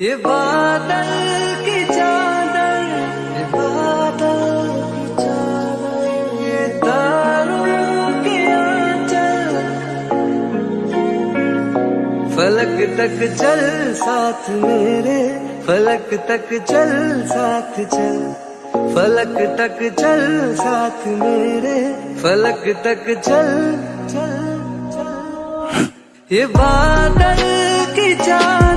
ये बादल की चादर, ये बादल की चादर, ये तारों के आंचल। फलक तक चल साथ मेरे, फलक तक चल साथ चल। फलक तक चल साथ मेरे, फलक तक चल चल चल। ये बादल की चादर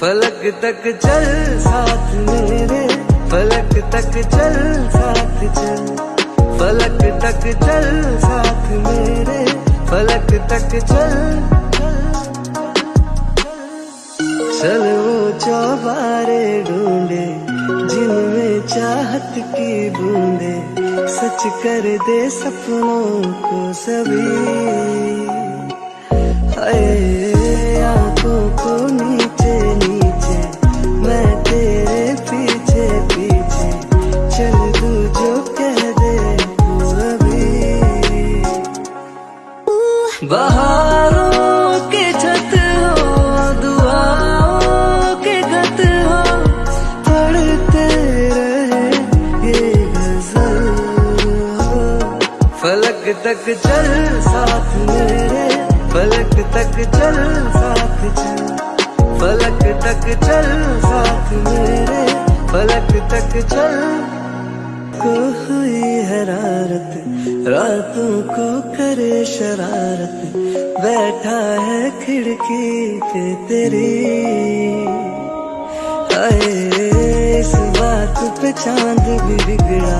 फलक तक चल साथ मेरे, फलक तक चल साथ चल। फलक तक चल साथ मेरे, फलक तक चल। चल वो चौबारे ढूंढे, जिनमें चाहत की बूंदे। सच कर दे सपनों को सभी। बहारों के छत हो, दुआओं के गत तक चल, साथ मेरे। फलक तक चल, साथ चल। फलक तक चल, साथ मेरे। फलक तक चल। को हुई हरारत, रातों को करे शरारत, बैठा है खिड़की पे तेरी। आए इस बात पे चाँद भी बिगड़ा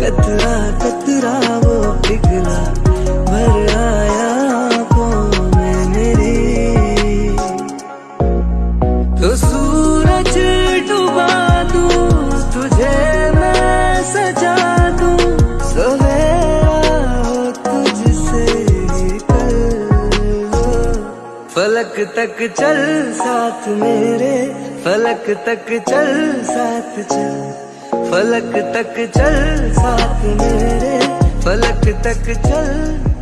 कतरा कतरा वो फलक तक चल साथ मेरे, फलक तक चल साथ चल। फलक तक चल साथ मेरे, फलक तक चल।